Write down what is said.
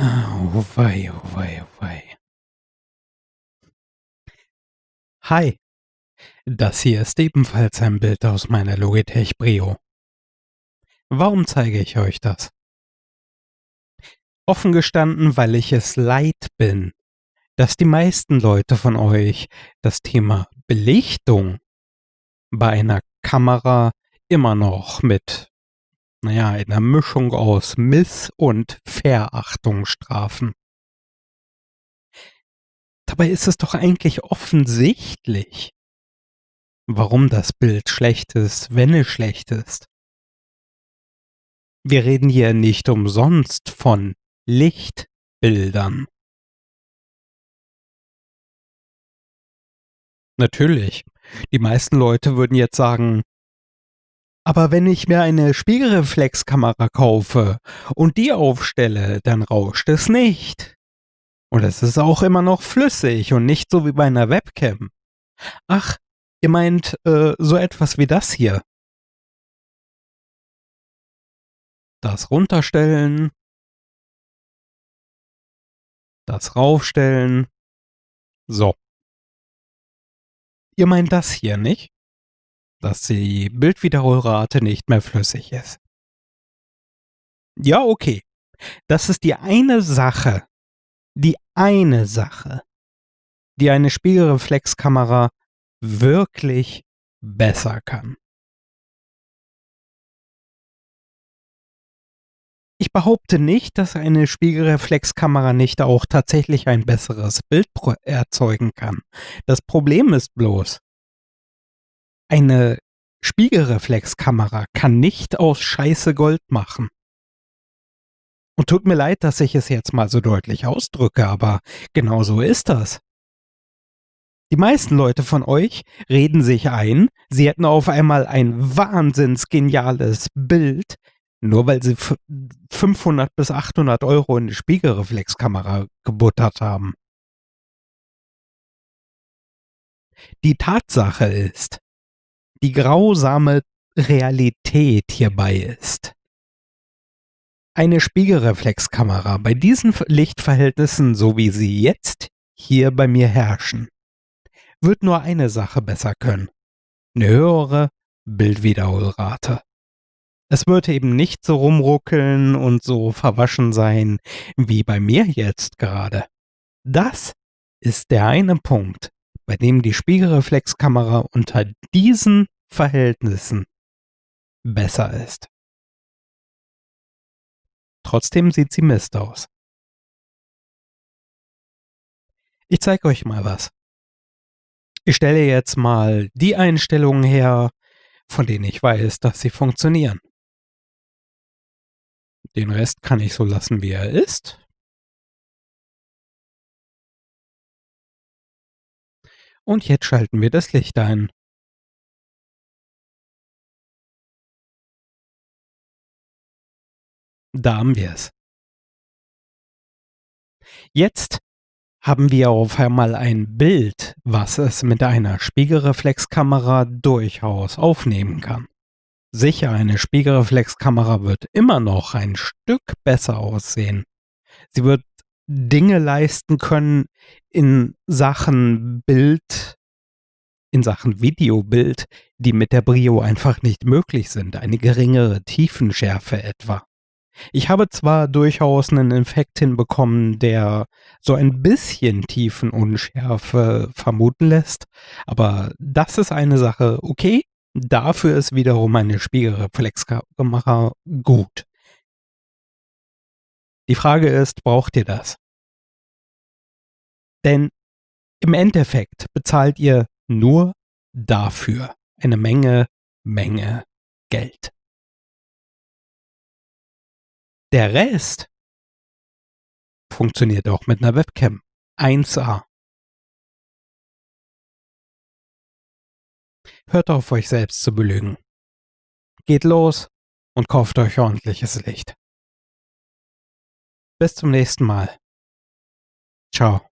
Oh wei, oh wei, oh wei. Hi, das hier ist ebenfalls ein Bild aus meiner Logitech Brio. Warum zeige ich euch das? Offen gestanden, weil ich es leid bin, dass die meisten Leute von euch das Thema Belichtung bei einer Kamera immer noch mit, naja, einer Mischung aus Miss- und Verachtung strafen. Dabei ist es doch eigentlich offensichtlich, warum das Bild schlecht ist, wenn es schlecht ist. Wir reden hier nicht umsonst von Lichtbildern. Natürlich, die meisten Leute würden jetzt sagen, aber wenn ich mir eine Spiegelreflexkamera kaufe und die aufstelle, dann rauscht es nicht. Und es ist auch immer noch flüssig und nicht so wie bei einer Webcam. Ach, ihr meint äh, so etwas wie das hier. Das runterstellen. Das raufstellen. So. Ihr meint das hier, nicht? Dass die Bildwiederholrate nicht mehr flüssig ist. Ja, okay. Das ist die eine Sache, die eine Sache, die eine Spiegelreflexkamera wirklich besser kann. Ich behaupte nicht, dass eine Spiegelreflexkamera nicht auch tatsächlich ein besseres Bild erzeugen kann. Das Problem ist bloß, eine Spiegelreflexkamera kann nicht aus Scheiße Gold machen. Und tut mir leid, dass ich es jetzt mal so deutlich ausdrücke, aber genau so ist das. Die meisten Leute von euch reden sich ein, sie hätten auf einmal ein wahnsinns geniales Bild, nur weil sie 500 bis 800 Euro in die Spiegelreflexkamera gebuttert haben. Die Tatsache ist, die grausame Realität hierbei ist, eine Spiegelreflexkamera bei diesen Lichtverhältnissen, so wie sie jetzt hier bei mir herrschen, wird nur eine Sache besser können. Eine höhere Bildwiederholrate. Es wird eben nicht so rumruckeln und so verwaschen sein, wie bei mir jetzt gerade. Das ist der eine Punkt, bei dem die Spiegelreflexkamera unter diesen Verhältnissen besser ist. Trotzdem sieht sie Mist aus. Ich zeige euch mal was. Ich stelle jetzt mal die Einstellungen her, von denen ich weiß, dass sie funktionieren. Den Rest kann ich so lassen, wie er ist. Und jetzt schalten wir das Licht ein. Da haben wir es. Jetzt haben wir auf einmal ein Bild, was es mit einer Spiegelreflexkamera durchaus aufnehmen kann. Sicher, eine Spiegelreflexkamera wird immer noch ein Stück besser aussehen. Sie wird Dinge leisten können in Sachen Bild, in Sachen Videobild, die mit der Brio einfach nicht möglich sind. Eine geringere Tiefenschärfe etwa. Ich habe zwar durchaus einen Effekt hinbekommen, der so ein bisschen Tiefenunschärfe vermuten lässt, aber das ist eine Sache, okay, dafür ist wiederum eine Spiegelreflexkamera gut. Die Frage ist, braucht ihr das? Denn im Endeffekt bezahlt ihr nur dafür eine Menge, Menge Geld. Der Rest funktioniert auch mit einer Webcam. 1A. Hört auf, euch selbst zu belügen. Geht los und kauft euch ordentliches Licht. Bis zum nächsten Mal. Ciao.